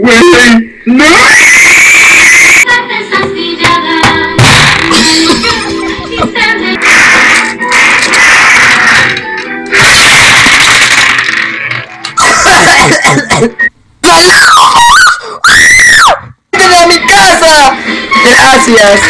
Güey, no. ¡Vete a mi casa! Gracias.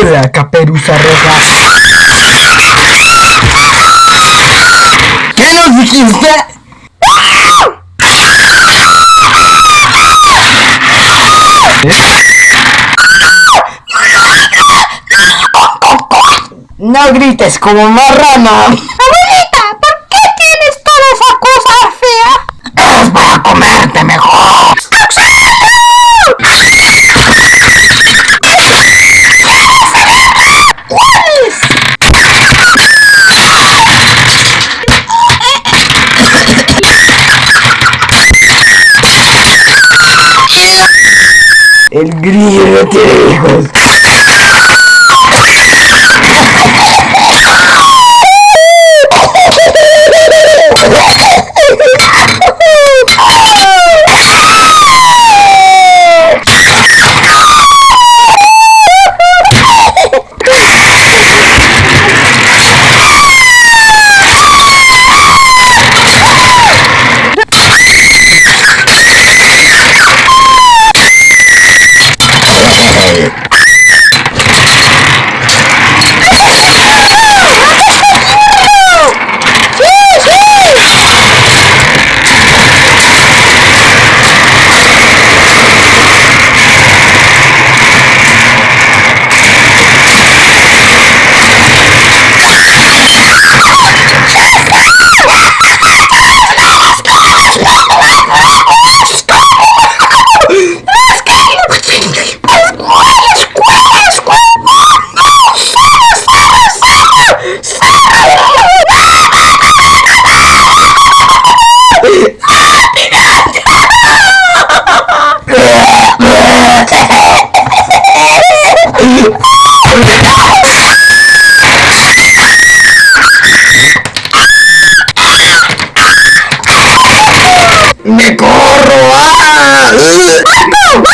Hola, caperuza roja. ¿Qué nos dijiste? No grites como marrana. El grillo no tiene hijos. ¡Me corro! ¡Ah! ¡Marco!